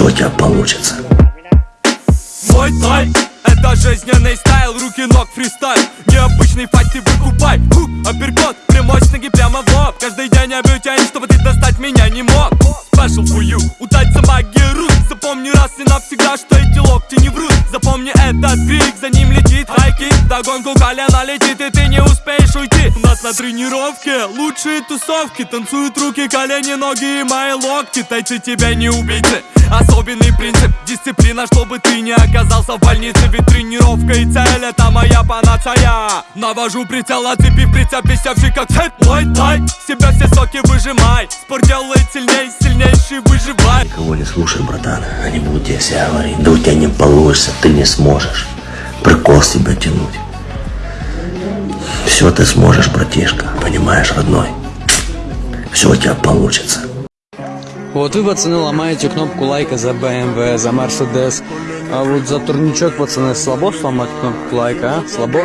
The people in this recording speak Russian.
Все у тебя получится. Мой тай это жизненный стайл, руки ног фристайл. Необычный файт ты выкупай Хук, апперкот, прямой с ноги прямо в лоб. Каждый день я бью тянь, чтобы ты достать меня не мог. Special for you, у тайца магия рут Запомни раз и навсегда, что эти локти не врут. Запомни этот крик, за ним летит хайкик Догонку колено летит и ты не успеешь на тренировке лучшие тусовки Танцуют руки, колени, ноги и мои локти Тайцы тебя не убийцы Особенный принцип, дисциплина, чтобы ты не оказался в больнице Ведь тренировка и цель это моя панацея Навожу прицел, оцепив прицеп, висевший как цепь Мой тай, себя все соки выжимай Спорт делает сильней, сильнейший выживай Никого не слушай, братан. Они будут тебе все говорить. Да у тебя не получится, ты не сможешь. Прикол с тебя тянуть. Все ты сможешь, братишка. Понимаешь, родной? Все у тебя получится. Вот вы, пацаны, ломаете кнопку лайка за BMW, за Mercedes. А вот за турничок, пацаны, слабо сломать кнопку лайка, а? Слабо?